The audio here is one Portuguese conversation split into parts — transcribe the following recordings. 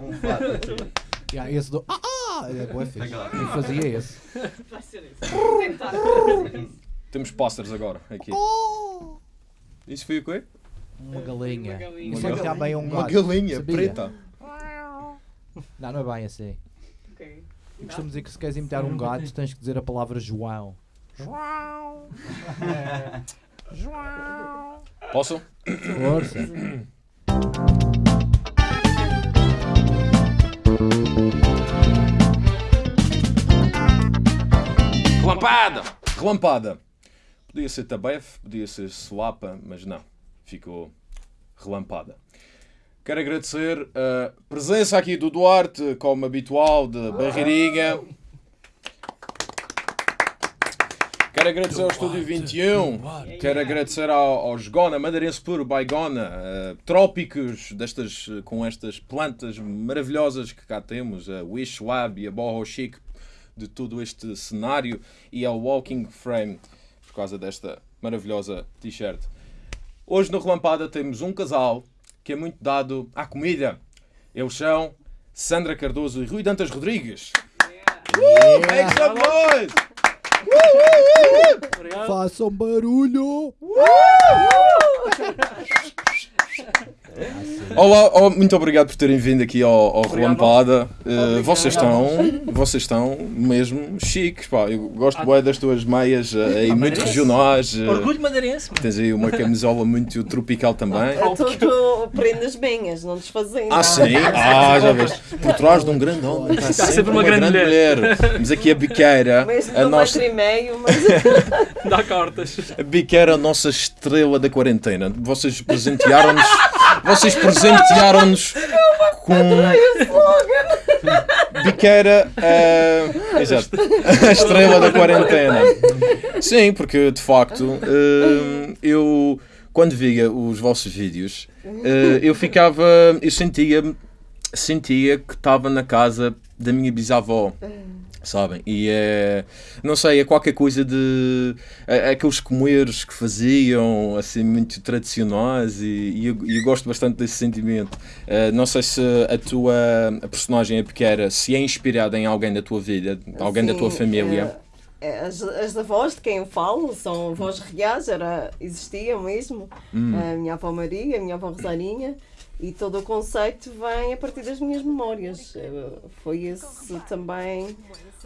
Um fato. Yeah, esse do. Ah, ah! É boa fixe. Eu fazia esse. Vai ser isso. Vou tentar. Temos posters agora, aqui. Isso foi o quê? Uma galinha. Uma galinha. Isso é é um Uma gato. galinha Sabia? preta. Não, não é bem assim. Ok. Eu costumo dizer que se queres imitar um gato, tens que dizer a palavra João. Posso? Força. Relampada! Relampada. Podia ser Tabef, podia ser Suapa, mas não. Ficou relampada. Quero agradecer a presença aqui do Duarte, como habitual, de Barreirinha. Quero agradecer ao Estúdio 21. Quero agradecer ao, aos Gona, Madeirense Puro, Baigona, eh, Trópicos, destas, com estas plantas maravilhosas que cá temos, a Wish Lab e a Boho Chic, de todo este cenário, e ao Walking Frame, por causa desta maravilhosa t-shirt. Hoje no Relampada temos um casal que é muito dado à comida. Eles são Sandra Cardoso e Rui Dantas Rodrigues. Uh, make some noise! Obrigado. Façam barulho! Olá, oh, muito obrigado por terem vindo aqui ao, ao. Relampada. Eh, vocês estão, vocês estão mesmo chiques, pá. Eu gosto bem das tuas meias eh, aí muito madeirense. regionais. eh, Orgulho madeirense. Tens aí uma camisola muito tropical também. É tudo prendas minhas, não desfazendo. Ah, sim? Ah, já vês. Por trás de um grande homem está sempre, sempre uma, uma grande, grande mulher. Temos aqui a biqueira, Mesmo a de um nossa, metro e meio, mas Dá cartas. a biqueira, a nossa estrela da quarentena. Vocês presentearam-nos, vocês presentearam-nos com biqueira, ah, exato, a estrela da quarentena. Sim, porque de facto ah, eu quando via os vossos vídeos ah, eu ficava, eu sentia, sentia que estava na casa da minha bisavó. Sabem? E é. Não sei, é qualquer coisa de. é- aqueles comeres que faziam, assim, muito tradicionais, e, e eu, eu gosto bastante desse sentimento. Eh, não sei se a tua a personagem, a pequena, se é inspirada em alguém da tua vida, alguém da tua Sim, família. eh, eh, As, as avós de quem eu falo são avós reais, era, existiam mesmo. Hum. A minha avó Maria, a minha avó Rosarinha. E todo o conceito vem a partir das minhas memórias. Foi esse também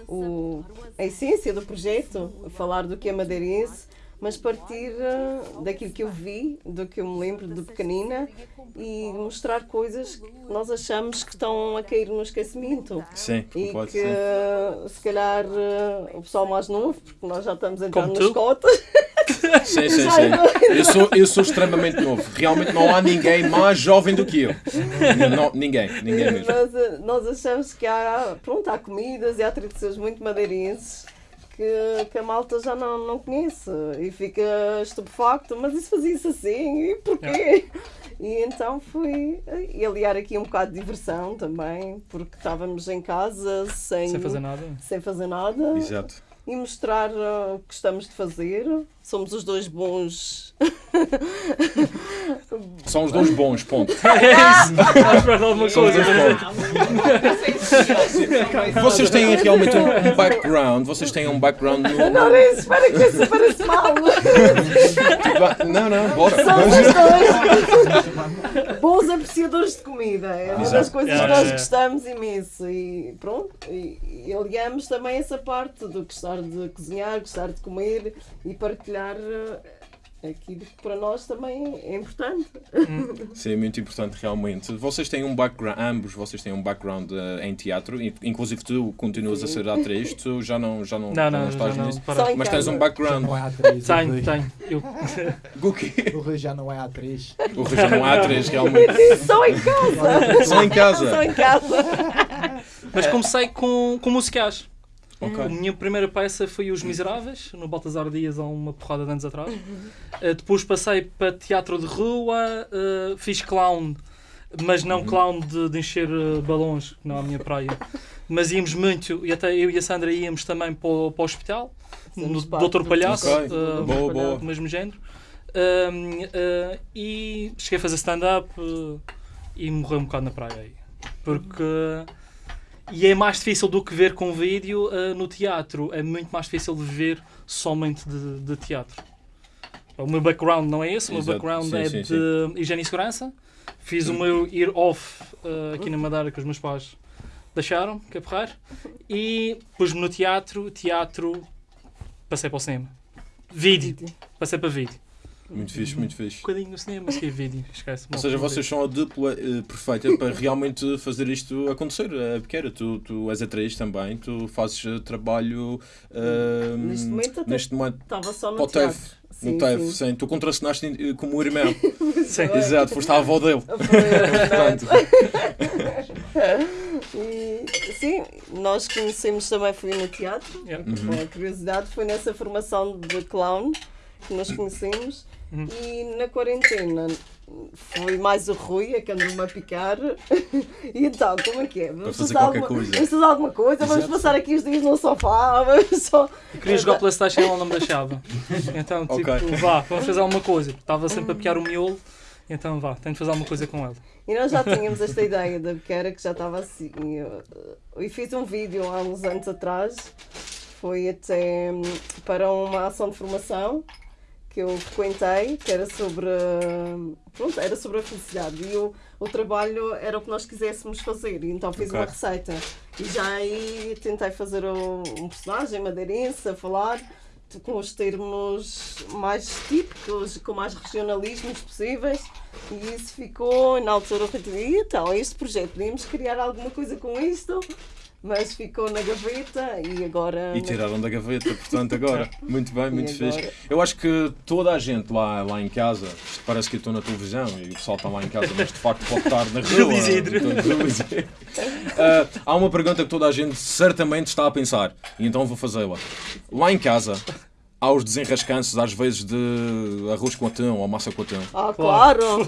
o, a essência do projeto, falar do que é madeirense, mas partir eh, daquilo que eu vi, do que eu me lembro de pequenina e mostrar coisas que nós achamos que estão a cair no esquecimento. Sim, E pode que ser. se calhar eh, o pessoal mais novo, porque nós já estamos a entrar Como nas tu? cotas, Sim, sim, sim. Eu sou, eu sou extremamente novo. Realmente não há ninguém mais jovem do que eu. Não, ninguém, ninguém mesmo. nós, nós achamos que há, pronto, há comidas e há tradições muito madeirenses que, que a malta já não, não conhece e fica estupefacto, mas isso fazia-se assim, e porquê? E então fui aliar aqui um bocado de diversão também, porque estávamos em casa sem, Sem fazer nada. sem fazer nada Exato. e mostrar uh, o que estamos de fazer. Somos os dois bons. São os dois bons, ponto. É isso. Estás a esperar de alguma coisa. Vocês têm realmente um, background, vocês têm um background no... Não, não, espera que isso parece mal. Não, não, bora. Somos os dois bons apreciadores de comida. É uma das coisas que É, nós é. gostamos imenso. E pronto, e, e aliamos também essa parte do gostar de cozinhar, gostar de comer e partilhar eh, aquilo que para nós também é importante. Sim, é muito importante realmente. Vocês têm um background, ambos vocês têm um background eh, em teatro, in- inclusive tu continuas a ser atriz, tu já não, já não, Não, já não, estás já nisso. Só Mas tens um Já background. não é atriz. o Tenho. Eu, O quê? O Rui já não é atriz. O Rui já não é atriz, realmente. Só em casa! Só em Só casa. em casa! mas comecei com, com musicais. A Ok. minha primeira peça foi Os Miseráveis, no Baltasar Dias há uma porrada de anos atrás. Uh, depois passei para teatro de rua, uh, fiz clown, mas não clown de, de encher uh, balões, que não é a minha praia. Mas íamos muito, e até eu e a Sandra íamos também para o, para o hospital, no Doutor do- Palhaço, Ok. uh, Boa, boa. do mesmo género. E cheguei a fazer stand-up uh, e morreu um bocado na praia aí. Porque. E é mais difícil do que ver com vídeo uh, no teatro. É muito mais difícil de ver somente de, de teatro. O meu background não é esse, o meu Exato. background Sim, é sim, de higiene e segurança. Fiz o meu year off uh, aqui na Madeira que os meus pais deixaram, que é porrar. E pus-me no teatro, teatro, passei para o cinema. Vídeo, passei para vídeo. Muito fixe, muito Um fixe. bocadinho no cinema, mas que é vídeo, esquece. Ou seja, vocês são a dupla eh, perfeita para realmente fazer isto acontecer. É pequena, tu, tu és atriz também, tu fazes eh, trabalho eh, Neste momento até neste momento Estava só no teatro. No Sim, TEF, sim. sim. Tu contracenaste eh, como o irmão. Sim. Exato, foste a avó dele. Portanto, E, sim, nós conhecemos também, fui no teatro. Yeah. Uhum. Com a curiosidade, foi nessa formação de clown que nós conhecemos. Uhum. E na quarentena foi mais o Rui, a que andou-me a picar. e então, como é que é? Vamos fazer alguma, coisa. Vamos fazer alguma coisa, vamos Exato. passar aqui os dias no sofá, vamos só. Eu queria jogar Playstation e ela não me deixava. Então, tipo, Ok. vá, vamos fazer alguma coisa. Estava sempre a piar o miolo, então vá, tenho de fazer alguma coisa com ela. E nós já tínhamos esta ideia da pequena que já estava assim. Eu, eu fiz um vídeo há uns anos atrás, foi até hum, para uma ação de formação que eu frequentei, que era sobre, pronto, era sobre a felicidade. E o, o trabalho era o que nós quiséssemos fazer. Então fiz Ok. uma receita. E já aí tentei fazer um, um personagem madeirense a falar com os termos mais típicos, com mais regionalismos possíveis. E isso ficou, na altura, eu "E então, este projeto, podíamos criar alguma coisa com isto, mas ficou na gaveta e agora. E tiraram da gaveta, portanto, agora. Muito bem, muito agora? fixe. Eu acho que toda a gente lá, lá em casa, isto parece que eu estou na televisão e o pessoal está lá em casa, mas de facto pode estar na rua. Então. Ah, há uma pergunta que toda a gente certamente está a pensar, e então vou fazê-la. Lá em casa, há os desenrascanços, às vezes, de arroz com atão ou massa com atão. Ah, claro!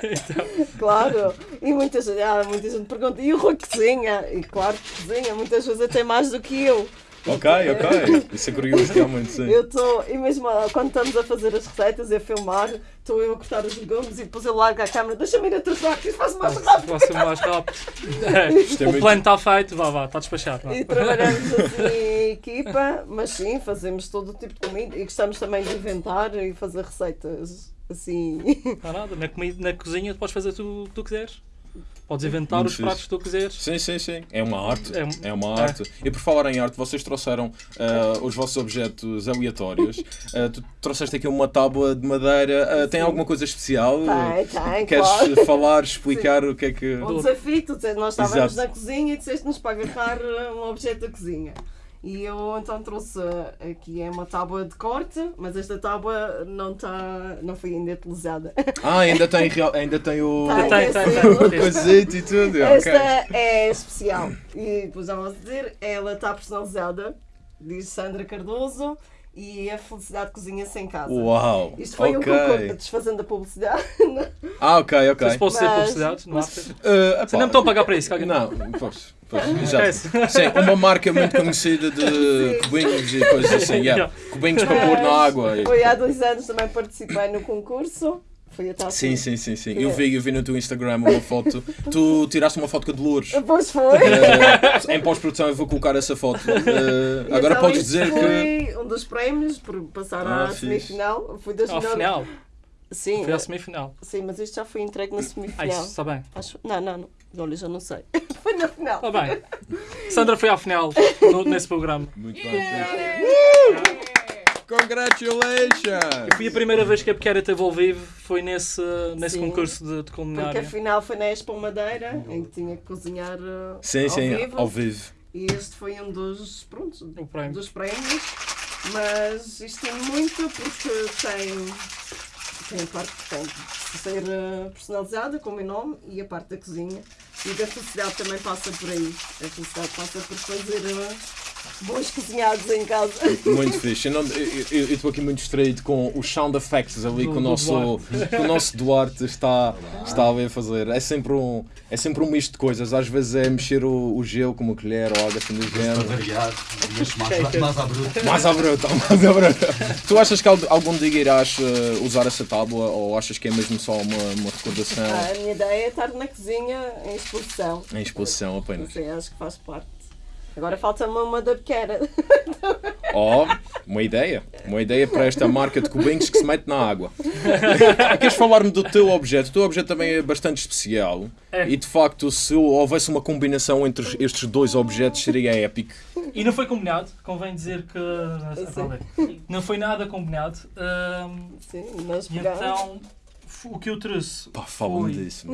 Então, claro! E muita gente, ah, muita gente pergunta, e o Rui cozinha? E claro que cozinha, muitas vezes até mais do que eu. Ok, ok. Isso é curioso, realmente, sim. Eu estou, e mesmo ah, quando estamos a fazer as receitas e a filmar, estou eu a cortar os legumes e depois eu largo a câmera, deixa-me ir atrasar, que isto faz mais rápido. ser mais rápido. É, o plano está feito, vá, vá, está despachado. vá. E trabalhamos assim em equipa, mas sim, fazemos todo o tipo de comida e gostamos também de inventar e fazer receitas assim. Não há nada, na, comida, na cozinha tu podes fazer tudo o que tu quiseres. Podes inventar Muito os pratos que tu quiseres. Sim, sim, sim. É uma arte. É É uma é. arte. E por falar em arte, vocês trouxeram ah, os vossos objetos aleatórios. Ah, tu trouxeste aqui uma tábua de madeira. Ah, tem alguma coisa especial? Tem, tem, Queres claro. falar, explicar o que é que. Um desafio, tu disseste, nós estávamos Exato. na cozinha e disseste-nos para agarrar uh, um objeto da cozinha. E eu então trouxe uh, aqui é uma tábua de corte, mas esta tábua não, tá, não foi ainda utilizada. Ah, ainda tem, ainda tem o. Tem, Tem, tem, sim. tem. o coisito e tudo. Esta ok. é especial. E depois já vamos dizer, ela está personalizada, diz Sandra Cardoso, e a felicidade cozinha-se em casa. Uau! Isto foi um ok. concurso, desfazendo a publicidade. Ah, ok, ok. Isso pode ser publicidade, não há mas- Ah, Você não me estão a pagar para isso, caga. Não, pois. Pois, exato. Sim, uma marca muito conhecida de cubinhos e coisas assim. Yeah. Cubinhos para pôr na água. Foi há dois anos também participei no concurso. Foi a tal Sim, sim, sim, sim. Eu vi, eu vi no teu Instagram uma foto. Tu tiraste uma foto com a Dolores. Depois foi. Eh, em pós-produção eu vou colocar essa foto. E agora então podes dizer que. foi um dos prémios por passar Ah, à fixe. semifinal. Foi das melhores- final. Sim, Foi à semifinal. sim, mas isto já foi entregue na Ah, semifinal. isso está bem. Acho... Não, não, não. Olha, já não sei. foi na final. Está bem. Sandra foi à final no- nesse programa. Muito bem. Congratulations! Fui a primeira vez que a Pequena teve ao vivo, foi nesse, nesse Sim. concurso de, de Porque culinária. a final foi na Expo Madeira, em que tinha que cozinhar uh, Sim, ao sim, vivo. ao vivo. E este foi um dos, pronto, prémio. dos prémios. Mas isto tem muito porque tem, tem a parte tem de ser uh, personalizada com o meu nome e a parte da cozinha. E da felicidade também passa por aí. A felicidade passa por fazer uh, bons cozinhados em casa. Muito fixe. Eu estou aqui muito distraído com os sound effects ali Do- que o nosso, que o nosso Duarte está, está ali a fazer. É sempre, um, é sempre um misto de coisas. Às vezes é mexer o, o gelo com uma colher ou algo assim do Para género. mais, mais à bruta. Mais à bruta, mais à bruta. Tu achas que al- algum dia irás eh, usar essa tábua ou achas que é mesmo só uma, uma recordação Ah, a minha ideia é estar na cozinha em exposição. em exposição apenas? sei, acho que faz parte. Agora falta-me uma dabqueira. Oh, uma ideia. Uma ideia para esta marca de cubinhos que se mete na água. Queres falar-me do teu objeto? O teu objeto também é bastante especial. É. E de facto, se houvesse uma combinação entre estes dois objetos, seria épico. E não foi combinado, convém dizer que sei. não foi nada combinado. Ahm, Sim, nós então o que eu trouxe Pá, fala-me foi disso.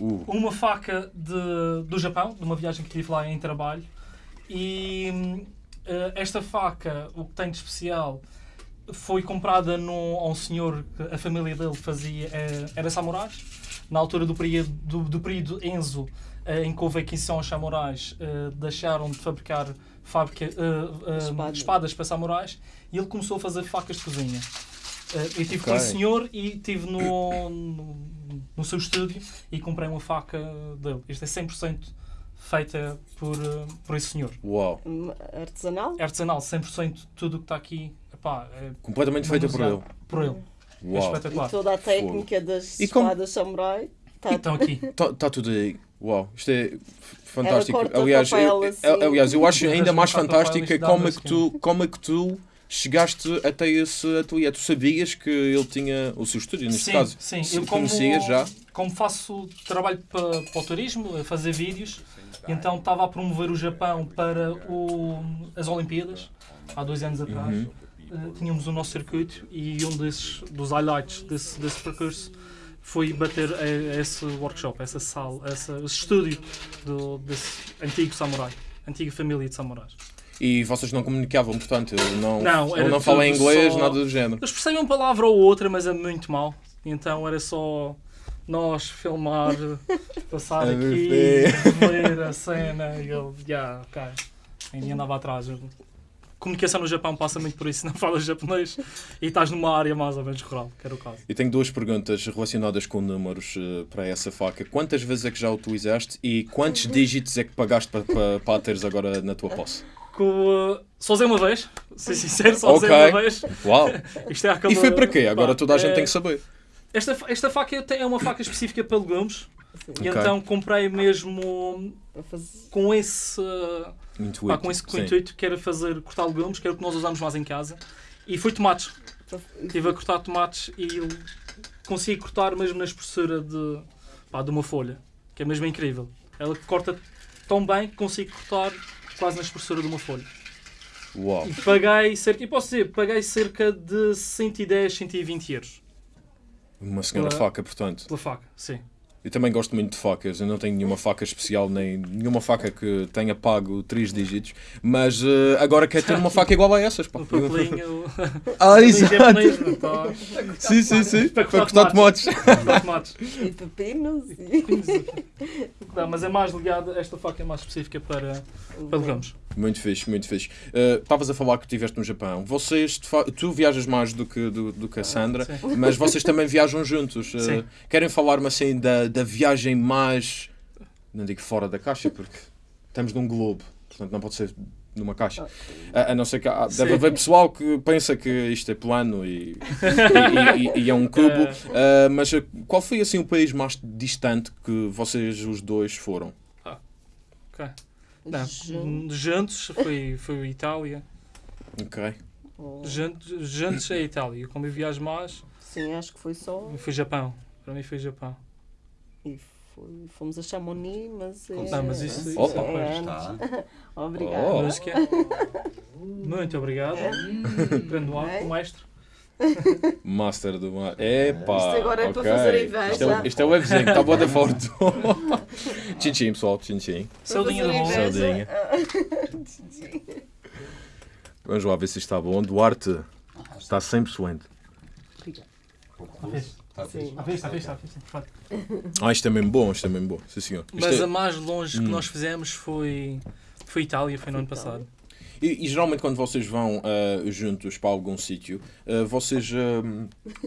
Uh, uma faca de, do Japão, de uma viagem que tive lá em trabalho. E eh, esta faca, o que tem de especial, foi comprada num, a um senhor que a família dele fazia, eh, era samurais. Na altura do período, do, do período Enzo, eh, em que houve a Aquisição aos samurais, deixaram de fabricar fábrica, eh, eh, Espada. espadas para samurais e ele começou a fazer facas de cozinha. Eh, eu estive com Ok. esse senhor e estive no, no, no seu estúdio e comprei uma faca dele. Isto é 100% feita por, eh, por esse senhor. uau. Artesanal? É artesanal, 100% tudo o que está aqui epá, é Completamente feita por ele. por ele. É Uau. E espetacular. toda a técnica das E como- espadas samurai. Tá, Então aqui. Está tá tudo aí. Uau, isto é fantástico. Aliás, eu, papel eu- assim. aliás, eu acho ainda mais fantástico e é como é uma que tu, como é que tu chegaste até esse ateliê. Tu sabias que ele tinha o seu estúdio, neste sim, caso? sim. Como, conhecias já? como faço trabalho para, para o turismo, a fazer vídeos, então estava a promover o Japão para o- as Olimpíadas, há dois anos atrás. Uhum. Tínhamos o nosso circuito e um desses, dos highlights desse, desse percurso foi bater a, a esse workshop, essa sala, essa, esse estúdio do, desse antigo samurai, antiga família de samurais. E vocês não comunicavam, portanto, não, Não, não fala tudo inglês, só- nada do género. Eles percebem uma palavra ou outra, mas é muito mal. Então era só nós filmar, passar aqui, ver. ver a cena e ele, já, ok. Ainda andava atrás. Comunicação no Japão passa muito por isso, não falas japonês e estás numa área mais ou menos rural, que era o caso. E tenho duas perguntas relacionadas com números eh, para essa faca. Quantas vezes é que já utilizaste e quantos dígitos é que pagaste para, para, para a teres agora na tua posse? Com, uh, só usei uma vez, ser sincero, só usei Ok. uma vez. Uau! Isto é aquela, E foi para quê? Agora pá, toda a gente é- tem que saber. Esta, esta faca é uma faca específica para legumes e Ok. então comprei mesmo com esse, Intuito. pá, com esse sim. intuito que era fazer cortar legumes, que era o que nós usamos mais em casa. E foi tomates. Estive a cortar tomates e consegui cortar mesmo na espessura de, pá, de uma folha, que é mesmo incrível. Ela corta tão bem que consigo cortar quase na espessura de uma folha. Uau! E paguei cerca, e posso dizer, paguei cerca de 110, 120 euros Uma senhora Pela- faca, portanto. pela faca, sim. Eu também gosto muito de facas. Eu não tenho nenhuma faca especial, nem nenhuma faca que tenha pago 3 dígitos. Mas eh, agora quero ter uma faca igual a essas. Pá. O papelinho. Ah, exato! Sim, sim, sim. Para Para cortar tomates. Tomates. E pepinos. Não, mas é mais ligada, esta faca é mais específica para, para legumes. Muito fixe, muito fixe. Eh, Estavas a falar que estiveste no Japão. Vocês, tu viajas mais do que, do, do que a Sandra, Sim. mas vocês também viajam juntos. Sim. querem falar-me assim da, da viagem mais. Não digo fora da caixa, porque estamos num globo, portanto não pode ser numa caixa. A, a não ser que há- deve Sim. haver pessoal que pensa que isto é plano e, e- e- e é um cubo. É. Eh, mas eh, qual foi assim o país mais distante que vocês os dois foram? Ok. Não, juntos foi, foi a Itália. Ok. Juntos, juntos é a Itália. Como eu viajo mais, Sim, acho que foi só. foi Japão. Para mim foi Japão. E foi- fomos a Chamonix, mas. É... Não, mas isso- é Opa. antes. Está. Obrigada. Oh. Música. Muito obrigado. Grande É. ar, o mestre. Master do mar. Epá, Isto agora é para ok. fazer inveja. Isto é, isto é o webzinho, está boa da forte. tchim tchim, pessoal, tchim tchim. Saudinha Para mão. fazer Saudinha. Vamos lá ver se isto está bom. Duarte, está 100%. Está Sim. fixe. Vista, à vista, à vista. Perfeito. Ah, isto é mesmo bom, isto é mesmo bom. Sim, senhor. Isto Mas é- a mais longe que Hum. nós fizemos foi, foi Itália, foi no ano passado. E, e geralmente quando vocês vão ah, juntos para algum sítio, ah, vocês.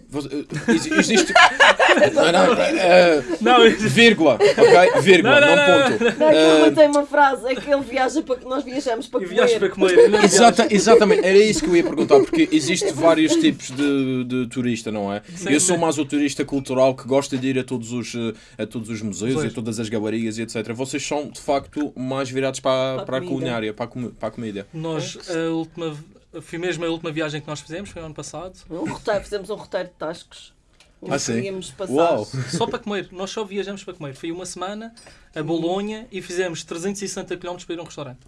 vo- ex- existe. não, não, Não, vírgula, ok? Vírgula, Não, não, não, não, ponto. Não, aquilo não tem uma frase, é que ele viaja para nós viajamos para comer. viajas para comer. não Exata, exatamente, era isso que eu ia perguntar, porque existe vários tipos de, de turista, não é? Sim, eu sou mais o turista cultural que gosta de ir a todos os, a todos os museus, Museus. a todas as galerias e etc. Vocês são, de facto, mais virados para, Para a para a culinária, para a, comi- para a comida. Nós, a última, foi mesmo a última viagem que nós fizemos, foi ano passado. Um roteiro, fizemos um roteiro de tascos. Ah, onde sim? passar. Uau! Só para comer. Nós só viajamos para comer. Foi uma semana a Bolonha e fizemos 360 km para ir a um restaurante.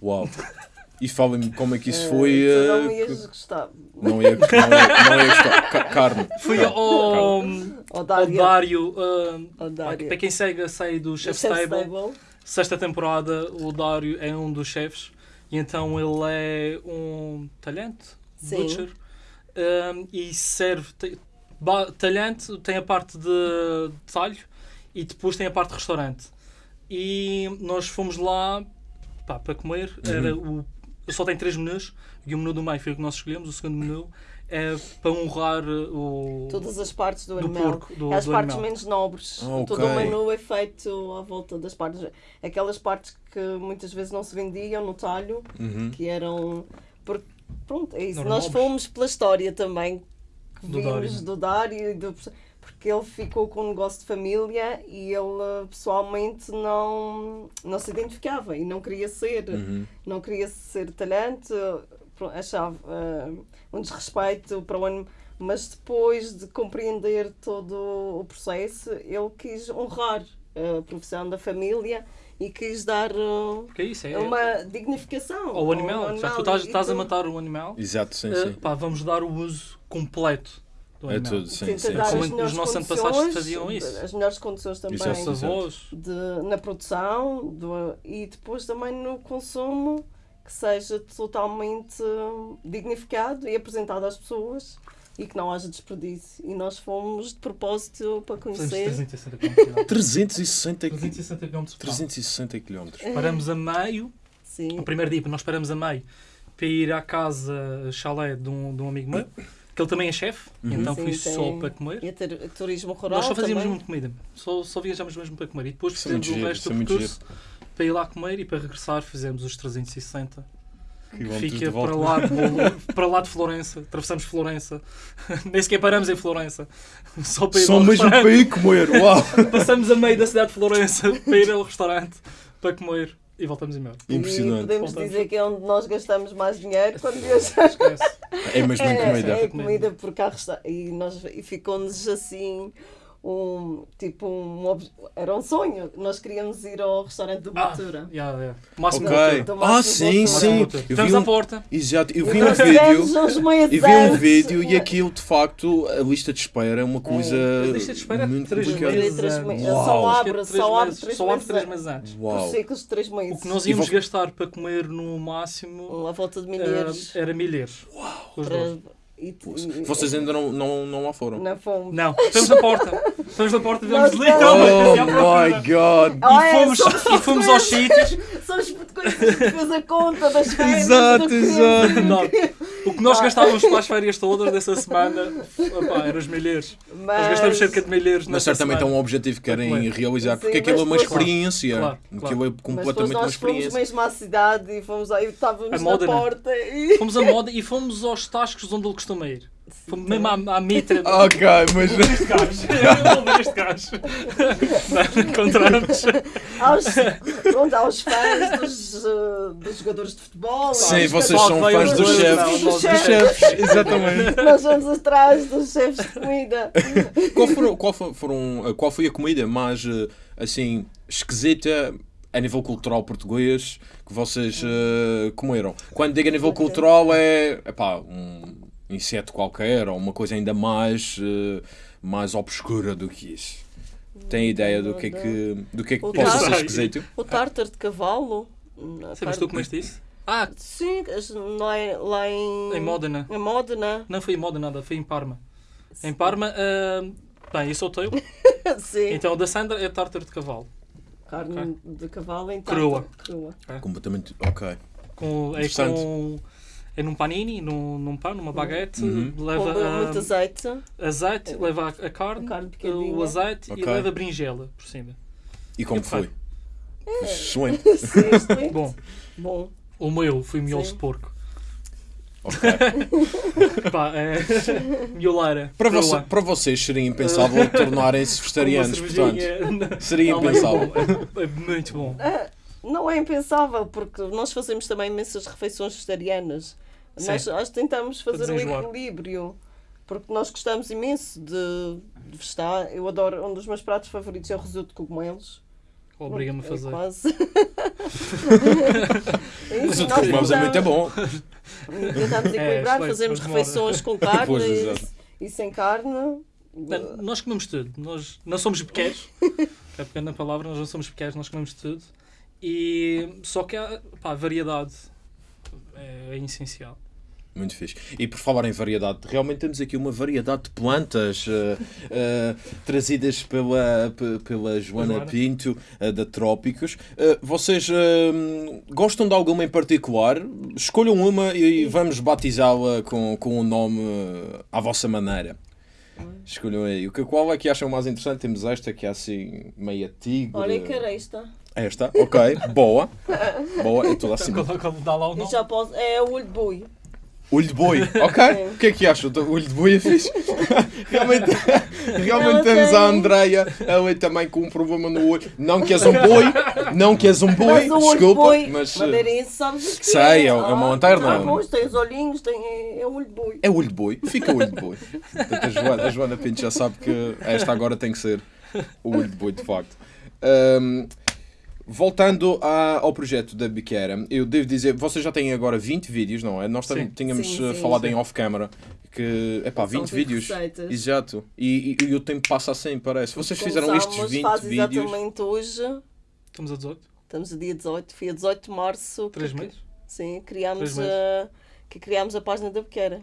Uau! E falem-me como é que isso Eh, foi. tu eh, não ias gostar. não, ia, não, ia, não ia gostar. Ca- Carne. Fui ao, Dário. Dário. Ou Dário. para quem segue a série do Chef's Chef's Table, Table. sexta temporada, o Dário é um dos chefes. E então ele é um talhante, Sim. butcher, um, e serve te- ba- talhante, tem a parte de, de talho e depois tem a parte de restaurante. E nós fomos lá pá, para comer. Era o, só tem três menus e o menu do meio foi o que nós escolhemos. O segundo menu é para honrar o. Todas as partes do, Do animal. porco, do- as do partes animal. menos nobres. Ah, ok. Todo o menu é feito à volta das partes. Aquelas partes que muitas vezes não se vendiam no talho, Uhum. que eram. Porque, pronto, é isso. Não Nós nobres. fomos pela história também que Do vimos Dário, do Dário e do- porque ele ficou com um negócio de família e ele eh, pessoalmente não, não se identificava e não queria ser Uhum. não queria ser talhante, achava eh, um desrespeito para o ano, mas depois de compreender todo o processo, ele quis honrar a profissão da família e quis dar Que é isso? É, uma dignificação ao animal. Já que tu estás, estás a matar o animal, Exato, sim, eh, sim. pá, vamos dar o uso completo do É animal. tudo, sim, tenta sim. dar Como as os melhores nossos antepassados condições, faziam isso. As melhores condições também Isso é de, na produção do- e depois também no consumo que seja totalmente hum, dignificado e apresentado às pessoas e que não haja desperdício. E nós fomos de propósito para conhecer. 360 km. 360 km. 360 km. 360 km. Paramos a meio, Sim. o primeiro dia nós paramos a meio para ir à casa chalé de um, de um amigo meu, que ele também é chefe, e então Sim, fui tem- só para comer. E ter turismo rural Nós só fazíamos também. muito comida, só, só viajámos mesmo para comer. E depois é fizemos o giro, resto é do percurso para ir lá comer e para regressar fizemos os 360. que Quilómetros Fica para lá, de, para lá de Florença, atravessamos Florença, nem sequer paramos em Florença, só para ir Só ao mesmo restaurante. para ir comer. Uau! Passamos a meio da cidade de Florença para ir ao restaurante para comer e voltamos embora. E Impressionante. podemos Voltamos. dizer que é onde nós gastamos mais dinheiro quando viajamos. Esquece. É mesmo em É, comida. é comida há resta- e nós e ficou-nos assim um tipo um era um sonho nós queríamos ir ao restaurante do Ah, Botura yeah, yeah. Máximo Ok. Do Ah, sim, sim. Eu vi Estamos um- à porta. Exato, eu E vi um vídeo. E vi um vídeo e aquilo de facto, a lista de espera é uma coisa A lista de espera é muito três meses. Três antes. meses. Uau. Só é abre, três só abre meses- três só abre meses três antes. meses antes. por Uau. ciclos de três meses O que nós íamos vou- gastar para comer no máximo à volta de eh, milheiros era milheiros. Para e, e, Vocês ainda não, não, não lá foram. não fomos Não, estamos na porta. Estamos na porta e vemos Nós literalmente Oh à procura. my god! E é, fomos, e fomos aos sítios. Somos coisas que fez a conta das férias. Exato, exato. O que nós gastávamos para as férias todas dessa semana opá, eram os milheiros. Nós Mas, gastamos cerca de milheiros Mas certamente é um objetivo que querem Claro. realizar, porque Sim, aquilo é mas uma depois- experiência. Claro, Aquilo claro. é mas depois completamente uma nós fomos experiência. mesmo à cidade e fomos aí, estávamos A na Módena. porta e... Fomos a moda e fomos aos tascos onde ele costuma ir. Fomos mesmo à, à mitra. Ok, mas. Este gajo. Eu vou ver este gajo. Não, Encontramos. aos, pronto, aos fãs dos, uh, dos jogadores de futebol. Sim, vocês são fãs dos chefes. não, Dos nós- chefes. chefes, exatamente. Nós vamos atrás dos chefes de comida. Qual, foram, qual, fo- foram, qual foi a comida mais eh, assim esquisita a nível cultural português que vocês eh, comeram? Quando digo a nível cultural é epá, um inseto qualquer ou uma coisa ainda mais, eh, mais obscura do que isso. Tem ideia do que é que, do que, é que possa ser tartar. esquisito? O tártar de cavalo. Sim, mas carne- tu comeste isso? Ah, Sim, lá em, lá em... em Módena. Em Módena, Não foi em Módena nada, foi em Parma. Em Parma, ah, bem, eu sou teu. sim. Então o da Sandra é tártaro de cavalo. Carne de cavalo em Crua. Crua. Completamente. Ok. Com, é com. É num panini, num, num pão, numa baguete, Uhum. Com leva muito azeite. azeite, leva a, a carne, A carne o azeite Ok. e leva berinjela por cima. E como foi? Excelente. Sim, excelente. Bom, Bom. o meu foi miolos de porco. Ok. Pá, é. Mioleira. Para, você- para vocês seria impensável tornarem-se vegetarianos, portanto. Seria Não, mas impensável. bom, É, é muito bom. Ah, Não é impensável, porque nós fazemos também imensas refeições vegetarianas. Nós, nós tentamos fazer um equilíbrio, porque nós gostamos imenso de, de vegetar. Eu adoro, um dos meus pratos favoritos é o risoto de cogumelos. Obriga-me a É fazer. quase. Mas o cogumelos é muito tentamos- bom. Tentamos É, equilibrar, mas demora. refeições com carne Pois, e, e sem carne. Não, Nós comemos tudo. Nós não somos pequenos. é pequena palavra, nós não somos pequenos, nós comemos tudo. E só que há, pá, a variedade é, é essencial. Muito fixe. E por falar em variedade, realmente temos aqui uma variedade de plantas eh, eh, trazidas pela, pe- pela Joana Joana. Pinto, eh, da Trópicos. Vocês gostam de alguma em particular? Escolham uma e vamos batizá-la com, com um nome à vossa maneira. Escolham aí. O que, qual é que acham mais interessante? Temos esta que é assim, meia tigre. Olha que era esta. Esta, ok, boa. Boa, é toda assim. Coloca- Dá lá o nome. já posso, é o olho de boi. Olho de boi, ok? O que é que acham? O olho de boi é fixe? realmente realmente Ela temos tem- a Andreia, ela também com um problema no olho. Não que és um boi, não que és um boi, mas o olho de desculpa, boi, mas. eh, madeirense, sabes o que sei, é? é uma Ah, lanterna. Ah, pois, tem os olhinhos, tem, é, é o olho de boi. É olho de boi, fica olho de boi. Portanto, a, Joana, a Joana Pinto já sabe que esta agora tem que ser o olho de boi, de facto. Ahm, voltando à- ao projeto da Biquera, eu devo dizer, vocês já têm agora 20 vídeos, não é? Nós Sim. tínhamos Sim, eh, sim, falado sim. em off-camera que, epá, São 20 20 vídeos. receitas. Exato. E, e- e o tempo passa assim, parece. Vocês fizeram estes Começámos 20 faz vídeos. exatamente hoje, Estamos a 18? estamos a dia 18, foi a 18 de março. Três que- meses? Sim, criámos Três meses. a, que criámos a página da Bequeira.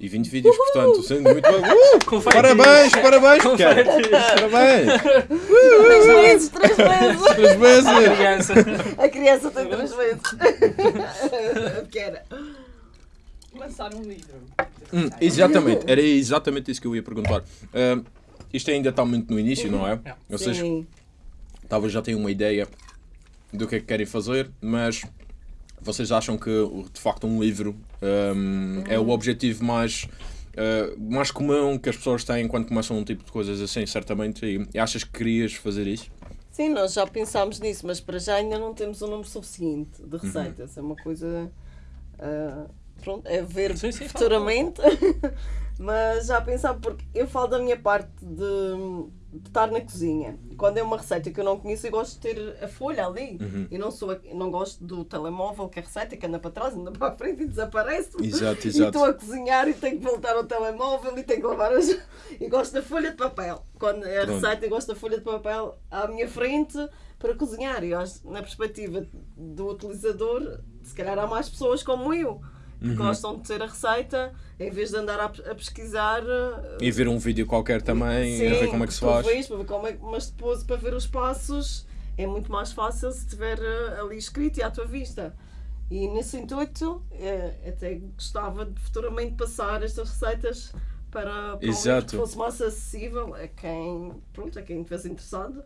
E 20 vídeos, portanto, sendo muito bem. Uh, parabéns, parabéns, Biquera. Parabéns. Três meses, três meses! Três vezes. Criança. A criança tem três meses. A Bequeira. Lançar um livro. Hum, exatamente, era exatamente isso que eu ia perguntar. Ahm, isto ainda está muito no início, não é? Vocês Sim. talvez já tenham uma ideia do que é que querem fazer, mas vocês acham que de facto um livro ahm, é o objetivo mais, ah, mais comum que as pessoas têm quando começam um tipo de coisas assim, certamente. E, e achas que querias fazer isso? Sim, nós já pensámos nisso, mas para já ainda não temos um número suficiente Uhum. de receitas. É uma coisa. ah, pronto, é ver Sim, sim, futuramente. mas já pensava, porque eu falo da minha parte de, de estar na cozinha. Quando é uma receita que eu não conheço, eu gosto de ter a folha ali. Uhum. Eu não, sou, não gosto do telemóvel, que é a receita que anda para trás, anda para a frente e desaparece. Exato, E exato. estou a cozinhar e tenho que voltar ao telemóvel e tenho que lavar as. E gosto da folha de papel. Quando é a Pronto. receita, eu gosto da folha de papel à minha frente para cozinhar. E acho, na perspectiva do utilizador, se calhar há mais pessoas como eu que Uhum. gostam de ter a receita em vez de andar a, a pesquisar. E ver um vídeo qualquer também, a ver como é que se faz. ver, para ver como é, mas depois para ver os passos é muito mais fácil se estiver eh, ali escrito e à tua vista. E nesse intuito, eh, até gostava de futuramente passar estas receitas para, para um que fosse mais acessível a quem, pronto, a quem estivesse interessado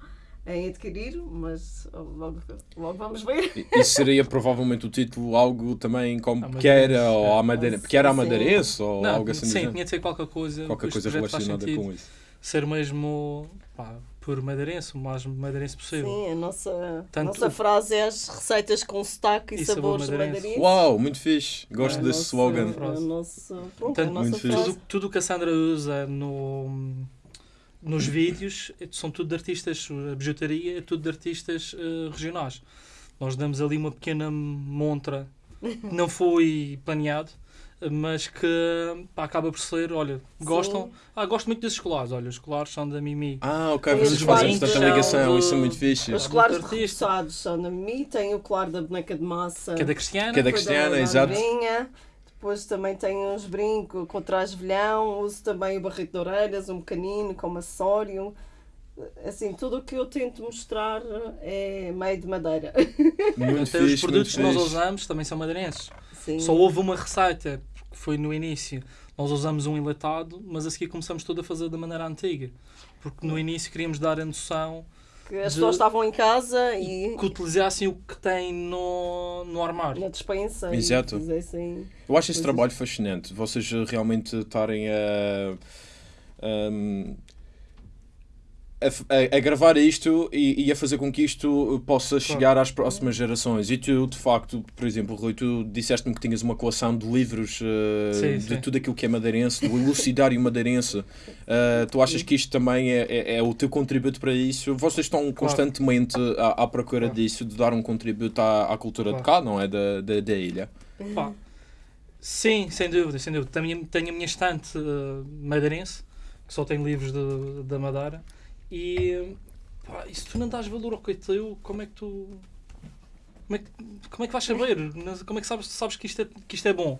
em adquirir, mas logo, logo vamos ver. Isso seria provavelmente o título algo também como À Pequera madeirense, ou a Madeira, Sim, Pequera a sim. Madeirense ou Não, algo assim. sim, tinha de ser qualquer coisa. Qualquer que coisa relacionada com isso. Ser mesmo pá, por madeirense, o mais madeirense possível. Sim, a nossa, a Tanto- nossa frase é as receitas com sotaque e, E sabor sabores madeirense. madeirenses. Uau, muito fixe. Gosto É, desse nossa- slogan. a nossa, pronto, a Portanto, nossa muito fixe. frase. Tudo, tudo o que a Sandra usa no, nos vídeos são tudo de artistas, a bijutaria é tudo de artistas eh, regionais. Nós damos ali uma pequena montra que não foi planeado, mas que pá, acaba por ser, olha, gostam. Ah, gosto muito desses colares, olha, os colares são da Mimi. Ah, ok, vocês fazem de- ligação, de- isso é muito fixe. Os artista. reforçados são da Mimi, tem o claro da boneca de massa. Que é da Cristiana. Que é da Cristiana, da exato. Depois também tem uns brincos com traje velhão, uso também o barrito de orelhas, um pequenino como acessório. Assim, tudo o que eu tento mostrar é meio de madeira. Muito Até fixe, os produtos que nós usamos também são madeirenses. Sim. Só houve uma receita, que foi no início. Nós usamos um enlatado, mas a seguir começamos tudo a fazer da maneira antiga. Porque no início queríamos dar a noção Que as de- pessoas estavam em casa e que utilizassem o que tem no, no armário. na despensa Exato. e fizessem. Eu acho esse Pois trabalho fascinante. Vocês realmente estarem a, ahm, a, a- a gravar isto e, e a fazer com que isto possa chegar às próximas gerações. E tu, de facto, por exemplo, Rui, tu disseste-me que tinhas uma coleção de livros eh, Sim, de sim. tudo aquilo que é madeirense, do elucidário madeirense. Eh, tu achas que isto também é, é, é o teu contributo para isso? Vocês estão constantemente à, à procura Claro. disso, de dar um contributo à, à cultura de cá, não é? Da, da, da ilha. Pá, Sim, sem dúvida, sem dúvida. Tenho, tenho a minha estante eh, madeirense, que só tem livros de- da Madeira, e pá, e se tu não dás valor ao que é teu, como é que tu. Como é que, como é que vais saber? Como é que sabes, sabes que, isto é, que isto é bom?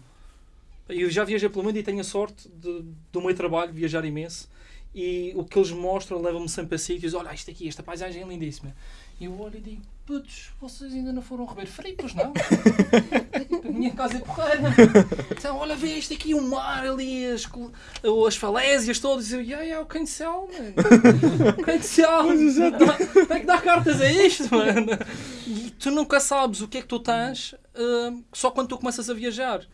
Eu já viajei pelo mundo e tenho a sorte de, do meu trabalho viajar imenso. E o que eles mostram leva-me sempre a sítios. Olha, isto aqui, esta paisagem é lindíssima. E eu olho e digo: Putz, vocês ainda não foram Frio, pois não? A minha casa é porreira. Então, olha, vê isto aqui, o mar ali, as, as falésias todas. E eu, yeah, yeah, o cancel, mano. O cancel. Tem que dar cartas a isto, mano. E tu nunca sabes o que é que tu tens hum, só quando tu começas a viajar.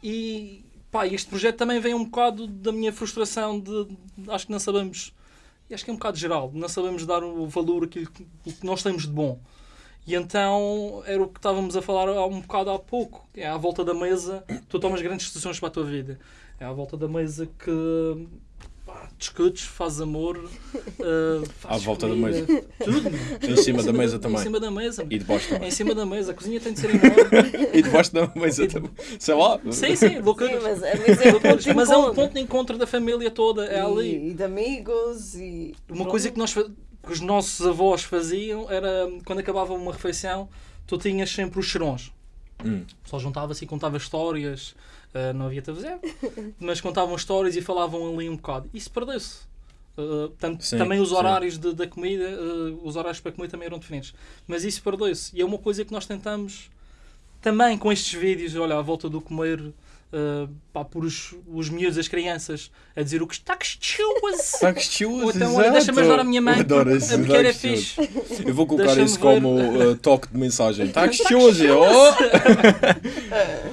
E pá, este projeto também vem um bocado da minha frustração de, de- acho que não sabemos, acho que é um bocado geral, não sabemos dar o valor àquilo que, o que nós temos de bom. E então era o que estávamos a falar há um bocado há pouco. É à volta da mesa, tu tomas grandes decisões para a tua vida. É à volta da mesa que pá, discutes, fazes amor, uh, fazes À volta da comida, mesa. Tudo. Em cima da mesa Em também. cima da mesa. E debaixo É também. em cima da mesa. A cozinha tem de ser enorme. E debaixo da mesa também. Sei lá. sim, sim, Sim, loucuras. mas, mas é um ponto de Mas é um encontro. ponto de encontro da família toda. É ali. E, e de amigos e. Uma coisa que, nós, que os nossos avós faziam era quando acabava uma refeição, tu tinhas sempre os cheirões. Hum. O pessoal juntava-se e contava histórias. ah, não havia televisão, mas contavam histórias e falavam ali um bocado. Isso perdeu-se. Tanto- Sim, também os horários de- da comida, ah, os horários para comer também eram diferentes. Mas isso perdeu-se. E é uma coisa que nós tentamos também com estes vídeos, olha, à volta do comer, ah, pá, por os, os miúdos, as crianças, a dizer o que está que chuas. Está Ou então, olha, deixa-me ajudar a minha mãe. Adoro porque esse a pequena é gostoso. fixe. Eu vou colocar isso como uh, toque de mensagem. Está gostoso, oh!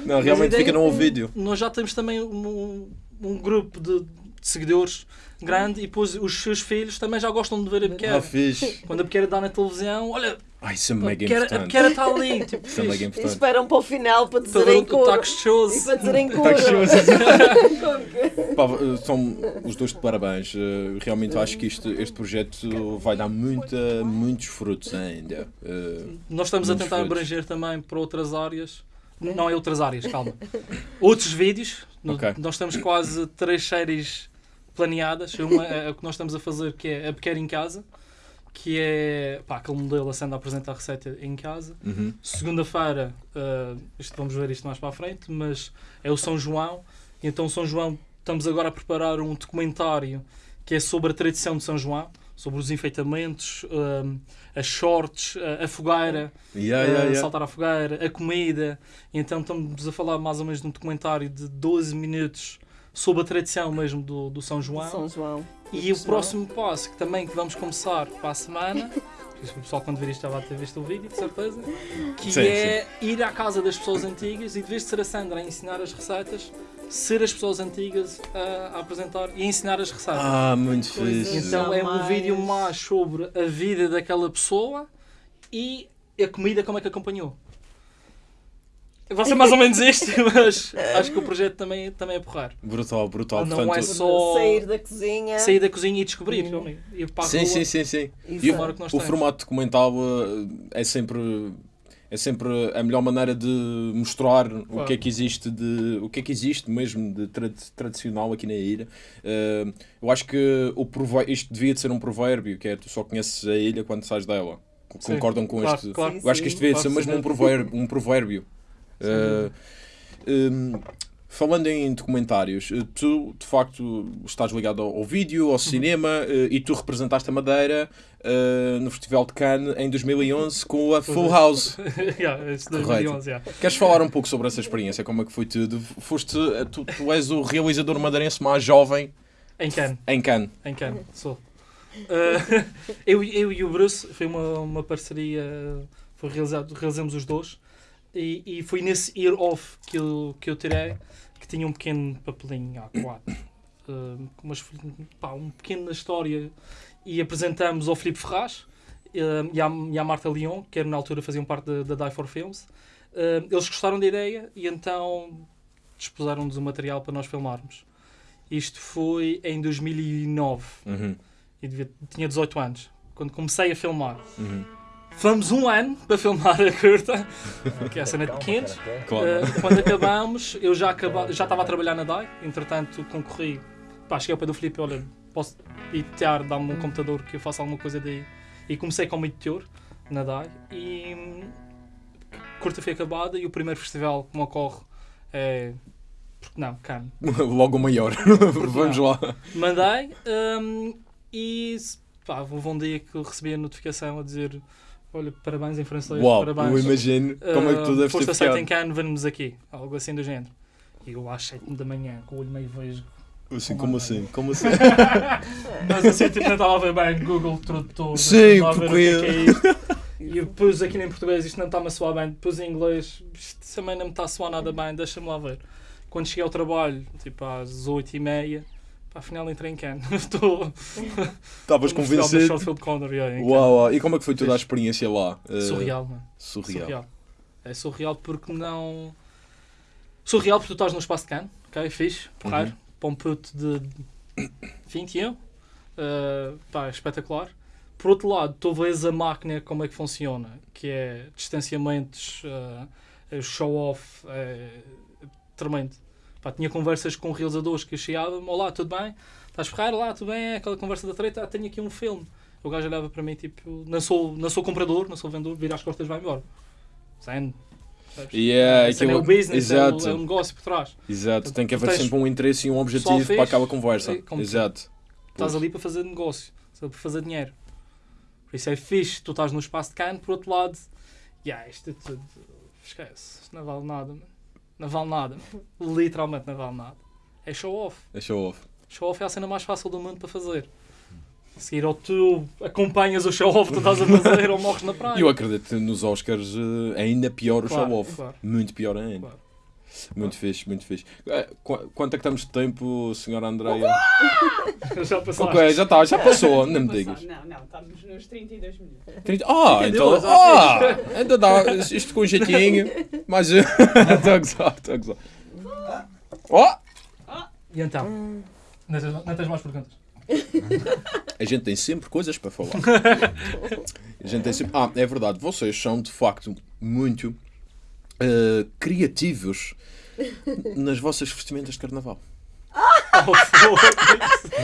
Não, realmente fica no vídeo. Nós já temos também um, um grupo de, de seguidores grande e depois os seus filhos também já gostam de ver a Ah, pequena. fixe. Quando a pequena dá na televisão, olha, Ai, isso é a mega pequena, a importante. pequena está ali. Tipo, Isso é mega fixe. E importante. esperam para o final para Para dizerem o cura. está E para dizerem uh, são os dois de parabéns. Uh, Realmente acho que isto, este projeto vai dar muita, muitos frutos ainda. Uh, Nós estamos a tentar frutos. abranger também para outras áreas. Não é outras áreas, calma. Outros vídeos. No- Ok. Nós temos quase três séries planeadas. Uma é o que nós estamos a fazer, que é a Pequena em Casa, que é pá, aquele modelo a sendo a apresentar a receita em casa. uhum. Segunda-feira, eh, isto vamos ver isto mais para a frente, mas é o São João. E então, São João, estamos agora a preparar um documentário que é sobre a tradição de São João, sobre os enfeitamentos, eh, as shorts, a, a fogueira, Yeah, yeah, yeah. saltar à fogueira, a comida. E então, estamos a falar mais ou menos de um documentário de 12 minutos sobre a tradição mesmo do, do São João. São João. E o próximo passo, que também que vamos começar para a semana, que o pessoal quando vir isto já vai ter visto o vídeo, de certeza, que Sim, é ir à casa das pessoas antigas e de vez de ser a Sandra a ensinar as receitas, ser as pessoas antigas a, a apresentar e a ensinar as receitas. Ah, muito Coisas. fixe. então é um vídeo mais sobre a vida daquela pessoa e a comida como é que acompanhou. Vai ser mais ou menos isto, mas acho que o projeto também, também é porrar. Brutal, brutal. Não Portanto, é só- Sair da cozinha. Sair da cozinha e descobrir, realmente. Ir para a Sim, rua. sim, sim, sim. E o temos. formato documental uh, é sempre é sempre a melhor maneira de mostrar o Claro. que é que existe de o que é que existe mesmo de trad- tradicional aqui na ilha. Uh, eu acho que o isto devia de ser um provérbio, que é tu só conheces a ilha quando sais dela. Sim, Concordam com claro, este? claro. Sim, Eu acho que isto devia de ser mesmo um sim. provérbio. Um provérbio. Uh, um, falando em documentários, eh, tu de facto estás ligado ao, ao vídeo, ao cinema eh, e tu representaste a Madeira eh, no Festival de Cannes em 2011 com a Full House. yeah, esse Correto. 2011, yeah. Queres falar um pouco sobre essa experiência? Como é que foi tudo? Foste, eh, tu, tu és o realizador madeirense mais jovem Em Cannes. em Cannes. Em Cannes, sou. Uh, eu, eu e o Bruce, foi uma, uma parceria, foi realizado, realizamos os dois, e, e foi nesse year off que eu, que eu tirei, que tinha um pequeno papelinho A4, uh, umas, pá, um pequena história, e apresentamos ao Filipe Ferraz uh, e, à, e à Marta Leon, que era, na altura faziam parte da, da Die for Films. Uh, eles gostaram da ideia e então dispuseram-nos o material para nós filmarmos. Isto foi em 2009 Uhum, e devia- tinha 18 anos, quando comecei a filmar. uhum. Fomos um ano para filmar a curta, que é a cena de pequenos. Claro. Uh, quando acabámos, eu já, acaba, já estava a trabalhar na DAI, entretanto concorri. Pá, cheguei ao pé do Filipe, olha, posso ir tear, dá-me um computador que eu faça alguma coisa daí. E comecei como editor na DAI e hum, a curta foi acabada e o primeiro festival que me ocorre é. Porque não, Cannes. Logo o maior. Vamos não? lá. Mandei hum, e pá, houve um dia que recebi a notificação a dizer olha, parabéns em francês, Uau, parabéns. eu imagino como é que tu Uh, deves foste ter ficado. em Cannes, vamos aqui. Algo assim do género. E eu às 7 da manhã, com o olho meio vejo. Assim, como assim? Como assim? Mas assim, tipo, não estava a ver bem Google Tradutor. Sim, porque- o que é, que é isto. E eu pus aqui em português, isto não está-me a soar bem. Pus em inglês, isto também não me está a soar nada bem, deixa-me lá ver. Quando cheguei ao trabalho, tipo às 8h30, pá, afinal entrei em Cannes. Estou Estavas convencido? Shortfield Corner, yeah, Uau, uau. E como é que foi toda a experiência lá? Uh, Cannes. Surreal, mano. Surreal. Surreal. É surreal porque não. Surreal porque tu estás no espaço de Cannes, ok? Fixe, porreiro. Uhum. Para um puto de 21. Uh, pá, é espetacular. Por outro lado, tu vês a máquina como é que funciona, que é distanciamentos, uh, show-off, é tremendo. Pá, tinha conversas com realizadores que eu chegava olá, tudo bem? Estás ferrado? Lá, tudo bem? É aquela conversa da treta, ah, tenho aqui um filme. O gajo olhava para mim, tipo, não sou, não sou comprador, não sou vendedor, vira as costas e vai embora. Sabes? Yeah, é o aquilo- business, é o, Exato. é o negócio por trás. Exato, tem que haver sempre um interesse e um objetivo fez, para aquela conversa. como- Exato. Estás ali para fazer negócio, para fazer dinheiro. Por isso é fixe, tu estás no espaço de Cannes, por outro lado, yeah, isto é tudo, esquece, isto não vale nada, mano. Não vale nada, literalmente não vale nada. É show off. É show off. Show off é a cena mais fácil do mundo para fazer. A seguir ou tu acompanhas o show off que tu estás a fazer ou morres na praia. Eu acredito que nos Oscars eh, ainda pior o Claro, show off. claro. Muito pior ainda. Claro. Muito fixe, muito fixe. Qu- Quanto é que estamos de tempo, senhora Andreia? Já passaste. Ok, já está, já passou, não me digas. Não, não, estamos nos 32 minutos. 30 Ah, 32, então. Ah, ainda dá. Isto com jeitinho. Mas. Estou a gozar, estou a gozar. Oh! E então? Não tens, não tens mais perguntas? A gente tem sempre coisas para falar. A gente tem sempre... Ah, é verdade, vocês são de facto muito eh, criativos nas vossas vestimentas de carnaval.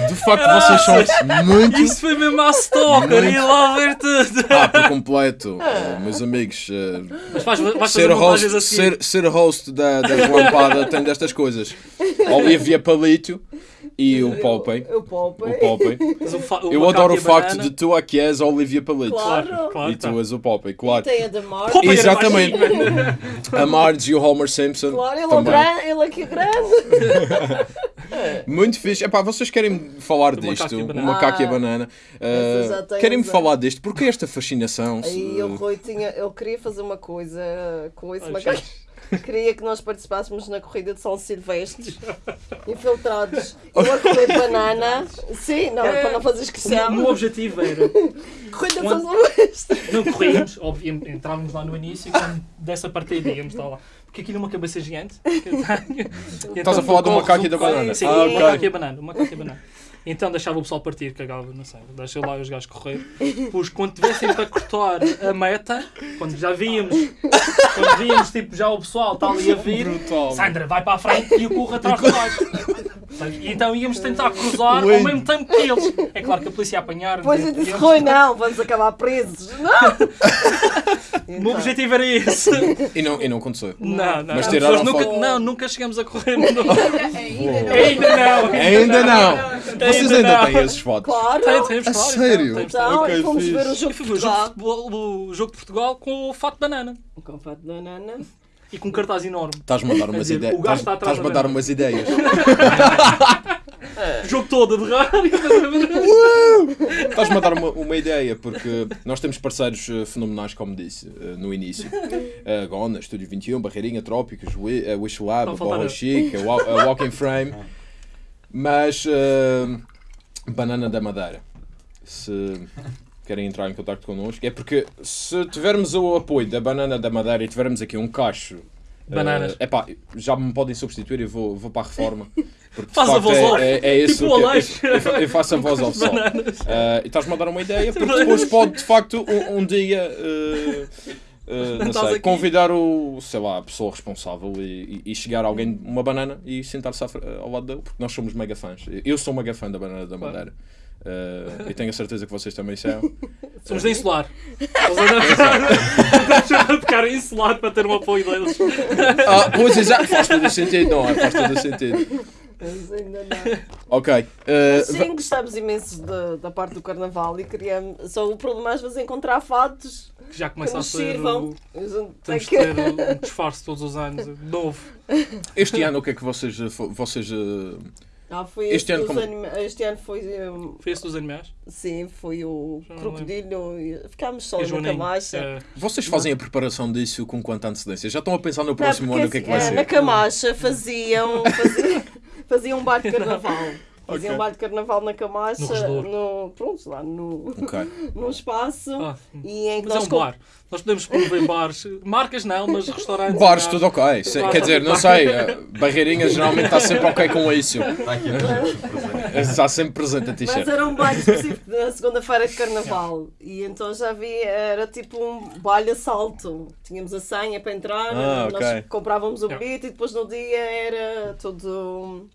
De facto, vocês são muito. Isso foi mesmo à stalker, Muito. ia lá ver tudo. Ah, por completo, eh, meus amigos. eh, Mas vais fazer ser, host, assim. ser, ser host da, da Relampada tem destas coisas. Olivia Palito e o Popeye. Eu poupei. O Popeye. O Eu adoro e o facto banana- de tu aqui és a Olivia Palito. Claro. Claro. E tu és o Popeye, E claro. tem a da Marge. Exatamente. mano. A Marge e o Homer Simpson. Claro, ele é, também. ele aqui é grande. Muito fixe. Epá, vocês querem falar Do disto? e O banana. macaco e a Ah, banana. Uh, tem Querem-me falar disto? Porque esta fascinação? se- Aí o Rui tinha, eu queria fazer uma coisa com esse macaco. Queria que nós participássemos na corrida de São Silvestres, infiltrados. Eu a correr banana. Sim, não, É. para não fazer O inscrição. meu objetivo era. Corrida de São Silvestres. Não corríamos, obviamente, entrávamos lá no início e quando dessa partida íamos estar lá. Porque aquilo é uma cabeça gigante. Estás a falar do macaco e da banana? Sim, Ah, o macaco e a banana. O macaco e a banana. Então deixava o pessoal partir, cagava, não sei, deixa lá os gajos correr. Pois quando tivessem para cortar a meta, quando já víamos, quando víamos tipo já o pessoal está ali a vir, Brutal. Sandra vai para a frente e eu corro atrás de baixo. Então íamos tentar cruzar ao mesmo tempo que eles. É claro que a polícia ia apanhar. Depois eu disse, Rui, não, vamos acabar presos. Não! O meu Então, objetivo era esse. E não, e não aconteceu. Não, não. Mas As tiraram pessoas nunca, foto. não, nunca chegamos a correr. Ainda não. Ainda não. Ainda não! Vocês ainda têm esses fotos? claro! Tem, temos, A claro. sério? Então, fomos fixe. ver o jogo de o jogo de, Portugal. futebol, o jogo de Portugal com o fato de banana Com fato de banana. E com um cartaz enorme. Estás-me a dar umas ideias. o gajo Estás- está atrás Estás-me a da dar umas ideias. O jogo todo a derrar. Estás-me a dar uma, uma ideia, porque nós temos parceiros eh, fenomenais, como disse eh, no início. A Gona, Estúdio 21, Barreirinha, Trópicos, a Wish Lab, a. Chic, a, Wa- a Walking Frame. Mas, eh, Banana da Madeira. Se querem entrar em contato connosco, é porque se tivermos o apoio da Banana da Madeira e tivermos aqui um cacho. Bananas. É epá, já me podem substituir e vou, vou para a reforma. Porque, Faz a voz é, off. é, é isso Tipo o Aleixo. eu, eu faço a voz ao sol. Bananas. Ah, e estás-me a dar uma ideia, porque depois pode de facto um, um dia eh, eh, não sei, aqui. convidar o, sei lá, a pessoa responsável e, e- e chegar alguém uma banana e sentar-se ao lado dele, porque nós somos mega fãs. Eu sou mega fã da banana da Claro. Ah, e tenho a certeza que vocês também são. Somos da Insular. Eles andam a ficar insular para ter o apoio deles. Ah, pois exato, faz todo o sentido, não é? Faz todo o sentido. Ainda não. Ok. ah, Sim, gostávamos imenso da, da parte do carnaval e queríamos. Só o problema às vezes é encontrar fatos Que já que começa a nos ser. sirvam. o- A Temos de que- ter um disfarce todos os anos, novo. este ano o que é que vocês. eh, vocês eh, Ah, foi Este este, ano dos como- anima- este ano foi. um, Foi esse dos animais? sim, foi o Já não crocodilo. e Ficámos só E na camacha. É, vocês fazem a preparação disso com quanta antecedência? Já estão a pensar no Não, próximo porque ano o que é que vai assim, ser? Na Camacha faziam, faziam, faziam um bar de carnaval. Faziam Ok. um bar de carnaval na Camacha, No no, pronto, lá no, Ok. num espaço. Ah, e em que mas é nós um com- bar. Nós podemos promover bares. Marcas não, mas restaurantes. Bares, tudo ok. Se- quer dizer, não sei, a Barreirinha geralmente está sempre ok com isso. Está sempre presente a Mas t-shirt. era um baile específico na segunda-feira de carnaval. E então já vi, era tipo um baile assalto. Tínhamos a senha para entrar, Ah, nós comprávamos o bilhete e depois no dia era tudo.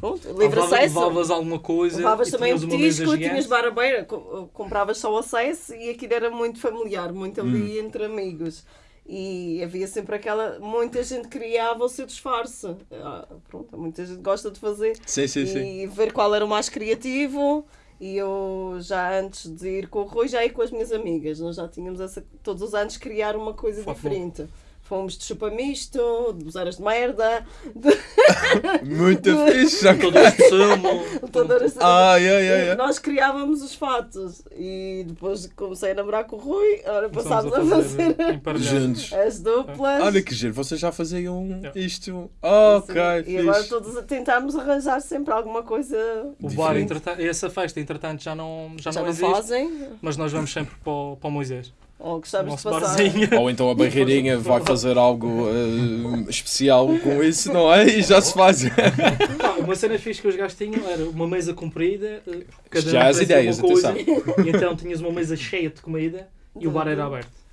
Pronto, livre Levava- acesso. Levavas alguma coisa. Levavas também um mesa petisco, tinhas gigante. bar aberto, co- compravas só o acesso e aquilo era muito familiar, muito ali Hum. entre amigos. E havia sempre aquela. Muita gente criava o seu disfarce. Ah, pronto, muita gente gosta de fazer Sim, sim, sim. e ver qual era o mais criativo. E eu já antes de ir com o Rui, já ia com as minhas amigas. Nós já tínhamos essa, todos os anos criar uma coisa Foco. diferente. Fomos de chupa misto, de buzeiras de merda, de Muito fixe. já que- Todas de sumo. todas Ai, ai, ai, ai. Nós criávamos os fatos e depois comecei a namorar com o Rui, ora Começámos passámos a fazer emparelhar. Juntos. as duplas. Olha que giro, vocês já faziam Yeah. isto. Ok, e agora todos a tentarmos arranjar sempre alguma coisa O bar, essa festa, entretanto, já não, já já não não existe. fazem Mas nós vamos sempre para o, para o Moisés. Ou O gostamos de passar. barzinho. Ou então a barreirinha vai fazer algo eh, especial com isso, não é? E já se faz. Uma cena fixe que os gajos tinham era uma mesa comprida. eh, cada Já um as ideias, uma coisa, atenção. E então tinhas uma mesa cheia de comida e o bar era aberto.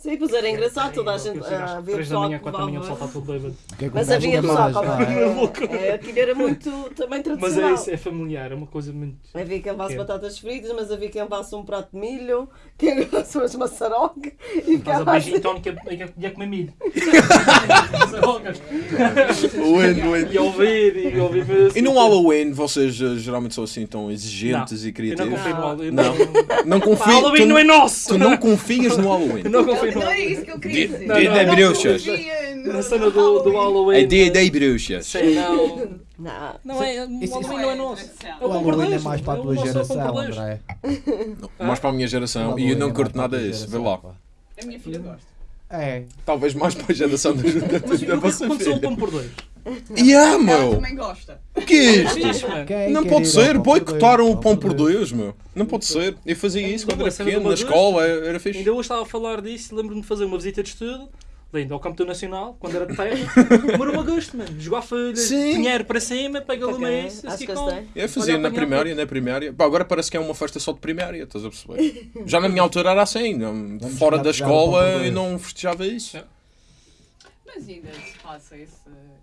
Sim, pois era engraçado, toda a gente. Às ah, Havia três da pessoal manhã, que 4 da manhã, o pessoal levava. está todo bêbado. Que é que Mas havia que não é? levava. É, Aquilo era muito também Mas é tradicional. isso, é familiar, é uma coisa muito. Havia quem levasse É. batatas fritas, mas havia quem levasse um prato de milho, quem levasse umas maçaroca e Faz a ficava beijinho assim. tónica e a comer milho. Win, E a ouvir, e a ouvir. assim. E no Halloween vocês eh, geralmente são assim tão exigentes Não, e Eu não criativos? confio no Halloween. Não. Não. Confio. Halloween não é nosso! tu não confias no Halloween. Não confio Não é isso que eu queria dizer. Não, dia não bruxas. Na cena do, do Halloween. É dia das bruxas. Sei, não. Não. Não é. O Isso- Halloween não é nosso. É O o Halloween é mais para a tua o nosso geração. André. Mais para a minha geração. O E eu não é curto nada disso. Vê lá. A minha filha gosta. É. Talvez mais para a geração da, da, Mas da o que é aconteceu o filha. pão por dois? E ah, Ela meu! também gosta. O que é isto? Não pode ser, boicotaram dois? o pão por Deus, meu. Não pode ser. Eu fazia isso quando era pequeno, na escola, era fixe. Ainda hoje estava a falar disso, lembro-me de fazer uma visita de estudo, lindo, ao Campo Nacional, quando era de terra. Demorou a gosto, mano. Jogar folhas, Sim. dinheiro para cima, pega Ok, lima isso, assim com. Eu fazia na primária, na primária. Pá, agora parece que é uma festa só de primária, estás a perceber? Já na minha altura era assim, não- fora da escola dois. e não festejava isso. É. Mas ainda se passa esse,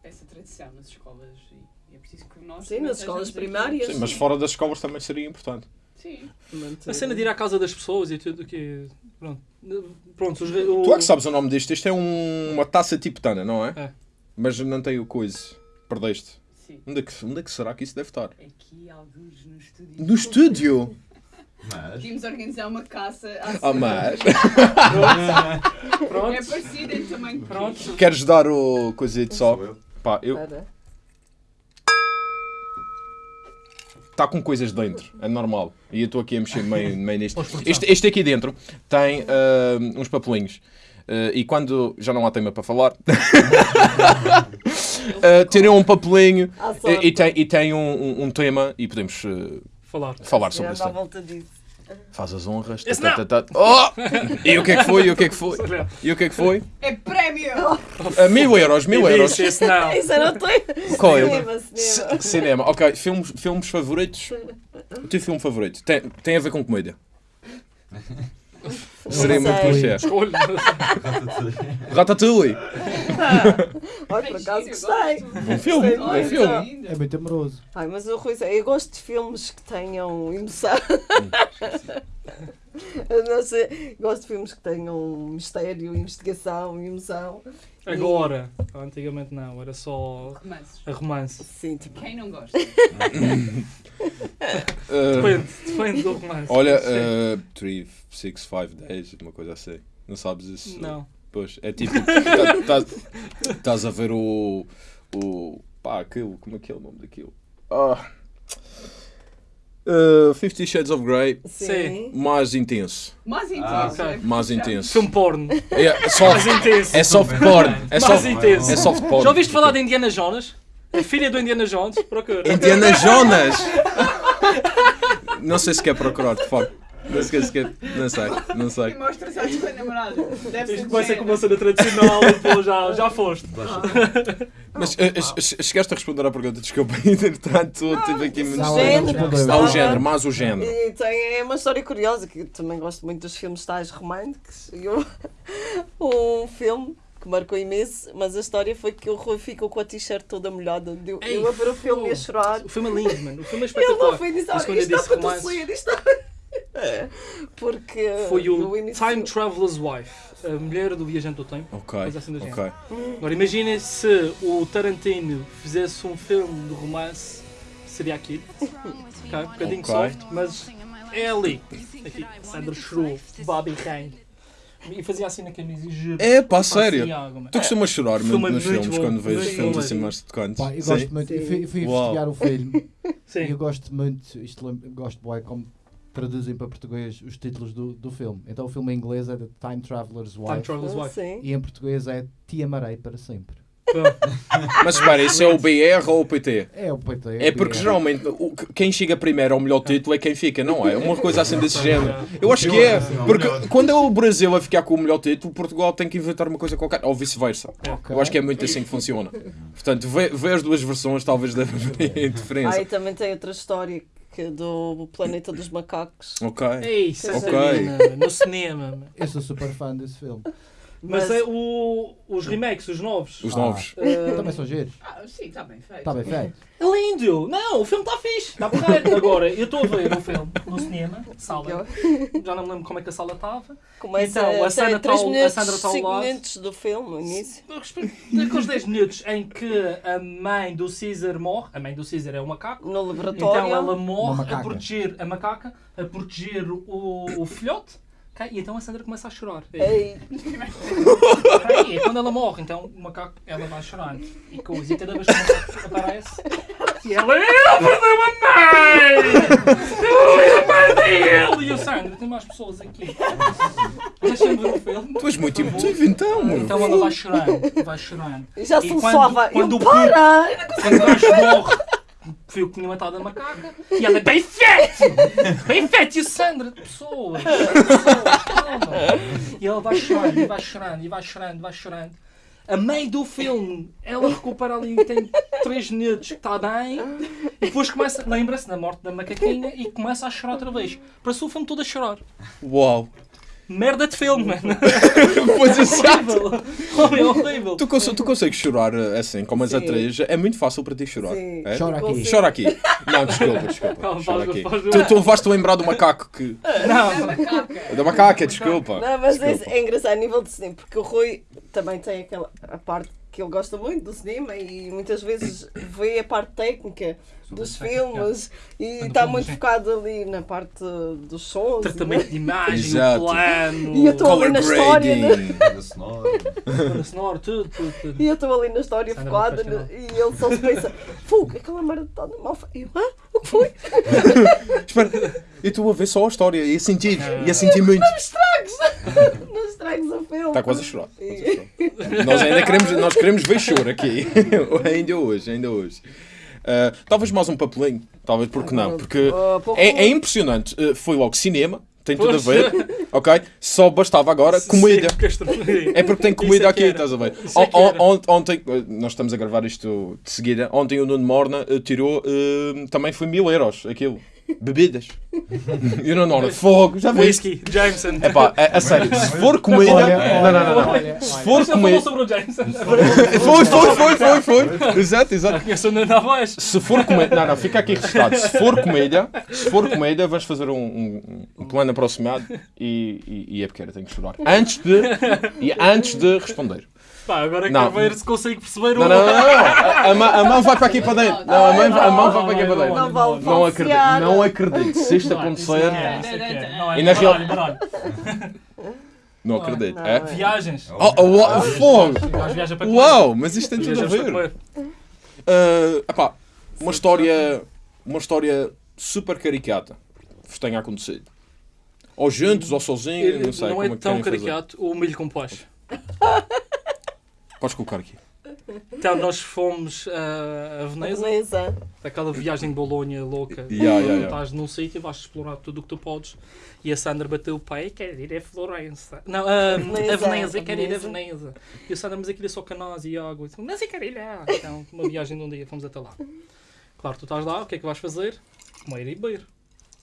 essa tradição nas escolas. E É preciso que nós. Sim, nas escolas primárias. Sim, mas fora das escolas também seria importante. Sim. Manter- A cena de ir à casa das pessoas e tudo que. Pronto. Pronto, os, o, Tu é que sabes o nome disto. Isto é um- uma taça tibetana, não é? É. Mas não tem o coisa. Perdeste. Sim. Onde é, que, onde é que será que isso deve estar? Aqui alguns no estúdio. No estúdio! Mas. Podíamos organizar uma caça à Ah, mas. É Pronto. parecido em tamanho. Pronto. Queres dar o coisito só? Pá, eu. Espera. Está com coisas dentro, é normal. E eu estou aqui a mexer meio, meio nisto. Este, este aqui dentro tem ah, uns papelinhos. Ah, e quando já não há tema para falar, tirem um papelinho e, e tem, e tem um, um- um tema e podemos ah, Falar. falar sobre ando Faz as honras. Esse tá, tá, tá, tá. Oh! E o que é que foi? E o que é que foi? E o que é que foi? É prémio! Ah, mil euros, mil euros. Disse esse não. Isso eu não tenho. Qual é? Cinema, cinema. C- Cinema, ok. Filmes, filmes favoritos? O teu filme favorito? Tem, tem a ver com comédia? Seria muito clichê. Ratatouille. Olha, por acaso gostei. Bom filme, bom. É muito amoroso. Ai, mas o Rui, eu gosto de filmes que tenham emoção. Eu não sei, gosto de filmes que tenham mistério, investigação, emoção. Agora. Antigamente não, era só Romances. a romance. Sim, tipo, Quem não gosta? Uh, Depende, depende do romance. olha, Sim. 3, 6, 5 10, uma coisa assim. Não sabes isso? Não. Pois, é tipo, tá- tá- estás a ver o. o pá, aquilo, como é que é o nome daquilo? Ah. Uh, Fifty Shades of Grey, sim. mais intenso. Mais intenso. Ah, ok. é Mais intenso. Filme porno. É soft, Mais intenso. é soft porn. É Mais soft, intenso. é soft porn. Já ouviste falar de Indiana Jones? A filha do Indiana Jones? Procura. Indiana Jonas! Não sei se quer procurar, de facto. Não sei se quer. Não sei, não E sei. mostra-se à tua namorada. Deve ser Isto de começa com género. uma cena tradicional e já, já foste. Mas eh, chegaste a responder à pergunta, desculpa, entretanto tive aqui não respondeu. Ah, o género, mais o género. E tem é uma história curiosa, que eu também gosto muito dos filmes tais românticos. E eu- um filme que marcou imenso, mas a história foi que o Rui ficou com a t-shirt toda molhada. Eu, Ei, eu a ver o filme e a chorar. O filme é lindo, mano. O filme é Ele não espetacular. foi dizer, eu isto está para romance- tosser, isto está... Porque Foi o início- Time Traveler's Wife, a mulher do viajante do tempo. Ok, assim do ok. Agora imaginem se o Tarantino fizesse um filme de romance, seria aquilo. Ok, Um bocadinho Ok. soft, mas é ali. Aqui, Sandra Shrew, Bobby Kane. E fazia assim na camisa e juro. É pá, sério. água. Tu costumas chorar muito é nos muito filmes bom, quando vês muito filmes bom assim mais tocantes? Pá, eu Sim. gosto muito. Eu fui, fui investigar o filme e Sim. eu gosto muito. Isto gosto bué como traduzem para português os títulos do, do filme. Então o filme em inglês é The Time Traveler's Time Wife Traveler's Ah, Wife. Sim. e em português é Te Amarei para sempre. Mas espera, isso é o BR ou o PT? É o PT. É porque geralmente o- quem chega primeiro ao melhor título é quem fica, não é? Uma coisa assim desse género. Eu acho que é. Porque quando é o Brasil a ficar com o melhor título, Portugal tem que inventar uma coisa qualquer. Ou vice-versa. Eu acho que é muito assim que funciona. Portanto, vê, vê as duas versões, talvez dê diferença. Ah, e também tem outra história que é do Planeta dos Macacos. Ok. Ei, Santa Ok. Catarina, no cinema. Eu sou super fã desse filme. Mas é o, os remakes, os novos. Os Ah. novos. eh, Também são giros. Ah, sim, está bem feito. Está bem feito. É lindo! Não, o filme está fixe, está porreiro. Agora, eu estou a ver o filme no cinema, sala. Já não me lembro como é que a sala estava. Começa Então, a a Sandra ter 3 tá ao- a Sandra tá ao 5 lado. minutos do filme, no início. Eu respeito Aqueles 10 minutos em que a mãe do Caesar morre, a mãe do Caesar é o macaco, No então laboratório. ela Uma morre a proteger a macaca, a proteger o, o filhote? E então a Sandra começa a chorar. Ei, Aí, é quando ela morre, então o macaco, ela vai chorando. E coisa, e cada vez que o macaco aparece, e ela, eu perdeu a mãe! Eu a mãe dele! E o Sandra, tem mais pessoas aqui. Deixa-me ver o filme. Tu és muito emotivo então. Então ela vai chorando, vai chorando. já E se quando- suava. quando Eu, o para! Quando o gajo morre, foi o que tinha matado a macaca. E ela bem feito! Bem feito! E o Sandra, pessoas! calma. E ela vai chorando, e vai chorando, e vai chorando, vai chorando. A meio do filme, ela recupera ali, tem 3 minutos está bem, e depois começa, lembra-se da morte da macaquinha e começa a chorar outra vez. Parece o filme todo a chorar. Uau. Merda de filme, mano. Pois exato. Horrível. Homem, é horrível. Tu, cons- tu consegues chorar eh, assim, como as Sim. atrizes? É muito fácil para ti chorar. Sim. É? Chora aqui. Consigo. Chora aqui. Não, desculpa, desculpa. Calma, Chora faz- aqui. faz- Tu, tu levaste a lembrar do macaco que. Não, Da macaca, desculpa. Não, mas é, Desculpa. é engraçado a nível de cinema, porque o Rui também tem aquela a parte que ele gosta muito do cinema e muitas vezes vê a parte técnica dos filmes e está muito sim. focado ali na parte dos sons. tratamento de imagem, Exato. o plano, E eu tô- Color na história, né? sonora. tudo, tudo, tudo. E eu estou ali na história Sandra focada no- e ele só se pensa, fogo, aquela merda está mal feita. E eu, hã? O que foi? Espera, eu estou a ver só a história e a sentir. E a sentir muito. Não estragues o filme. Está quase a chorar. quase a chorar. Nós ainda queremos, nós queremos ver choro aqui. ainda hoje, ainda hoje. Ah, talvez mais um papelinho. Talvez porque não. Porque Ah, é, é impressionante. Ah, foi logo cinema. Tem tudo a Pois. ver. Ok? Só bastava agora comida. É porque tem comida é aqui, era. estás a ver? É On- ontem, eh, nós estamos a gravar isto de seguida. Ontem o Nuno Morna tirou, eh, também foi mil euros aquilo. Bebidas. E o Nuno Morna, fogo, já viste? Whisky, Jameson. É pá, a, a sério, se for comida. Olha, não, não, não, não. olha, Se for Você falou comida. sobre o Jameson. Foi, foi, foi, foi, foi. Exato, exato. Nuno Alves. Se for comédia, não, não, fica aqui registrado. Se for comédia, se for comédia, vamos fazer um, um, um plano aproximado e, e, e é pequena, tenho que chorar. Antes de, e antes de responder. Pá, agora Não. quero ver se consigo perceber Não, o. não, não, não. A, a mão- a mão vai para aqui para dentro. Não, a mão, a mão vai para aqui para dentro. Não vale Não acredito, não acredito. Se isto Não, acontecer, não é, é é. Não, é E na real- baralho, baralho. não acredito. Não, É? é. Viagens. Oh, oh, uau, fogo! Uau, mas isto tem tudo a ver. Ah, epá, uma história, uma história super caricata vos tenha acontecido. Ou juntos, ou sozinhos, não sei Não como é é tão querem fazer. caricato o milho com pós. Podes colocar aqui. Então nós fomos ah, a Veneza, Veneza. aquela viagem de Bolonha louca. Yeah, yeah, yeah. Estás num sítio, vais explorar tudo o que tu podes. E a Sandra bateu o pé e quer ir a Florença. Não, a, Veneza, a Veneza, a quer ir a Veneza. E a Sandra, mas aquilo é só canais e água. Mas eu quero ir lá. Então, uma viagem de um dia, fomos até lá. Claro, tu estás lá, o que é que vais fazer? Comer e beber.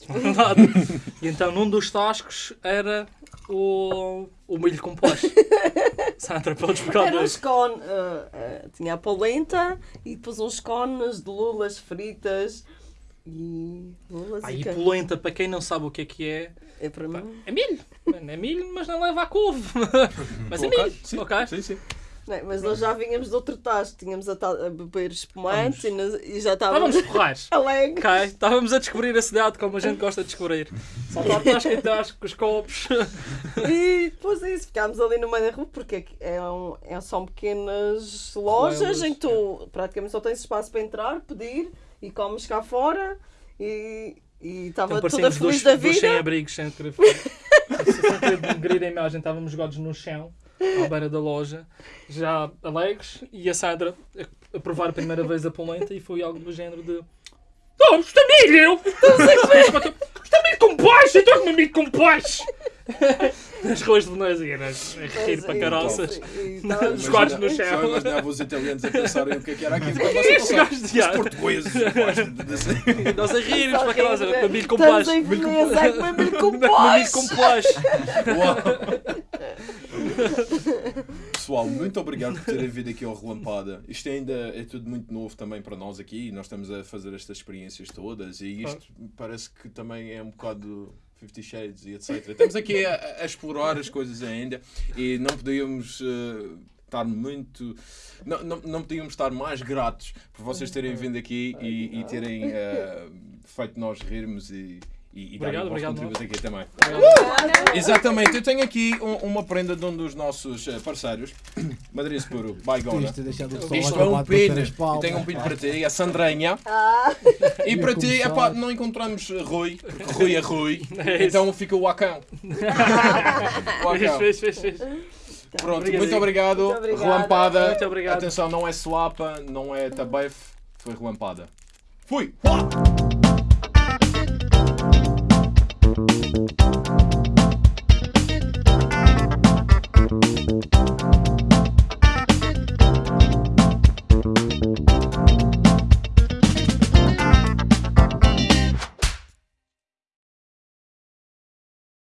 Nada. E então, num dos tascos era o, o milho com pós. Sandra, podes pegar Era um dois. scone, ah, ah, tinha a polenta e depois uns cones de lulas fritas e lulas Aí, e polenta, para quem não sabe o que é que é, É para pá, mim. é milho. É milho, mas não leva a couve. Mas é milho. sim, ok? sim, sim. Não, mas nós já vínhamos de outro tacho, tínhamos a, a beber espumante e, nos- e já estávamos Estávamos alegres. Ok, estávamos a descobrir a cidade como a gente gosta de descobrir. Saltar tasca em tasca, com os copos. E depois é isso, ficámos ali no meio da rua porque aqui é um, é, são pequenas lojas em que tu praticamente só tens espaço para entrar, pedir e comes cá fora e e estava Então toda feliz dois, da dois vida. sem-abrigos, sem querer sem querer denegrir a imagem. Estávamos jogados no chão, à beira da loja, já alegres, e a Sandra a, a provar a primeira vez a polenta e foi algo do género de... Oh, está milho! Está milho com baixo! Eu estou milho com baixo! Nas ruas de Veneza, era a rir para caroças. E estávamos- Os quadros no Só chão. imaginava os italianos a pensarem o que é que era aquilo. Estes gajos de Os ar. portugueses. E nós a rirmos para aquelas, com milho com Estamos baixo. em Veneza a comer milho com Milho pós. com pós. Pessoal, muito obrigado por terem vindo aqui ao Relampada. Isto ainda é tudo muito novo também para nós aqui. Nós estamos a fazer estas experiências todas e isto parece que também é um bocado Fifty Shades e etc. Estamos aqui a, a explorar as coisas ainda e não podíamos eh, estar muito. Não, não, não podíamos estar mais gratos por vocês terem vindo aqui e, e terem eh, feito nós rirmos e. E, e Obrigado, obrigado, contributo aqui também. Exatamente, eu tenho aqui um- uma prenda de um dos nossos eh, parceiros, Madrid Puro, Baigona. Isto é um pino. Eu tenho um pino para ti, a Sandranha. Ah, E para ti, epá, não encontramos Rui, porque Rui é Rui. É então fica o Acão. O Acão. Fez, fez, fez, fez. Pronto, Obrigadinho. muito obrigado. Muito obrigada. Relampada. Muito obrigado. Atenção, não é suapa, não é tabefe, foi relampada. Fui! Música